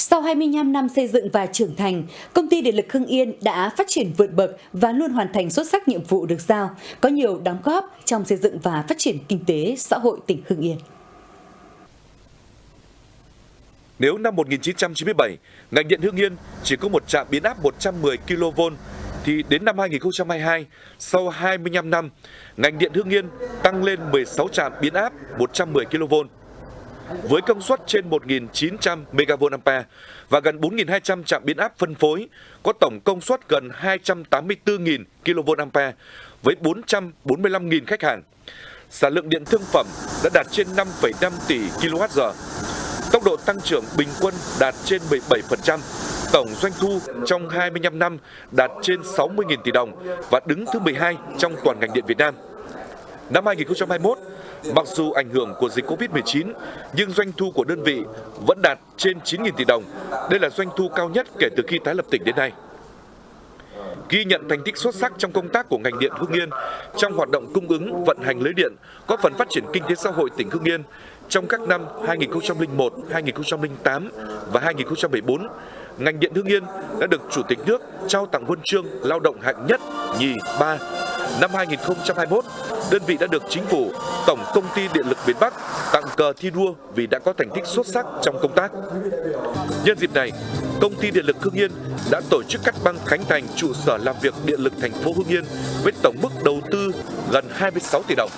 Sau 25 năm xây dựng và trưởng thành, công ty điện lực Hưng Yên đã phát triển vượt bậc và luôn hoàn thành xuất sắc nhiệm vụ được giao, có nhiều đóng góp trong xây dựng và phát triển kinh tế xã hội tỉnh Hưng Yên. Nếu năm 1997, ngành điện Hưng Yên chỉ có một trạm biến áp 110 kV thì đến năm 2022, sau 25 năm, ngành điện Hưng Yên tăng lên 16 trạm biến áp 110 kV với công suất trên 1.900 MVA và gần 4.200 trạm biến áp phân phối, có tổng công suất gần 284.000 kVA với 445.000 khách hàng. Sản lượng điện thương phẩm đã đạt trên 5,5 tỷ kWh. Tốc độ tăng trưởng bình quân đạt trên 17%. Tổng doanh thu trong 25 năm đạt trên 60.000 tỷ đồng và đứng thứ 12 trong toàn ngành điện Việt Nam. Năm 2021, Mặc dù ảnh hưởng của dịch Covid-19, nhưng doanh thu của đơn vị vẫn đạt trên 9.000 tỷ đồng. Đây là doanh thu cao nhất kể từ khi tái lập tỉnh đến nay. Ghi nhận thành tích xuất sắc trong công tác của ngành điện Hưng Yên trong hoạt động cung ứng vận hành lưới điện, có phần phát triển kinh tế xã hội tỉnh Hưng Yên trong các năm 2001, 2008 và 2014 ngành điện Hưng Yên đã được Chủ tịch nước trao tặng huân chương lao động hạng nhất, nhì, ba. Năm 2021, đơn vị đã được chính phủ, Tổng công ty Điện lực miền Bắc tặng cờ thi đua vì đã có thành tích xuất sắc trong công tác. Nhân dịp này, công ty Điện lực Hưng Yên đã tổ chức cắt băng khánh thành trụ sở làm việc điện lực thành phố Hưng Yên với tổng mức đầu tư gần 26 tỷ đồng.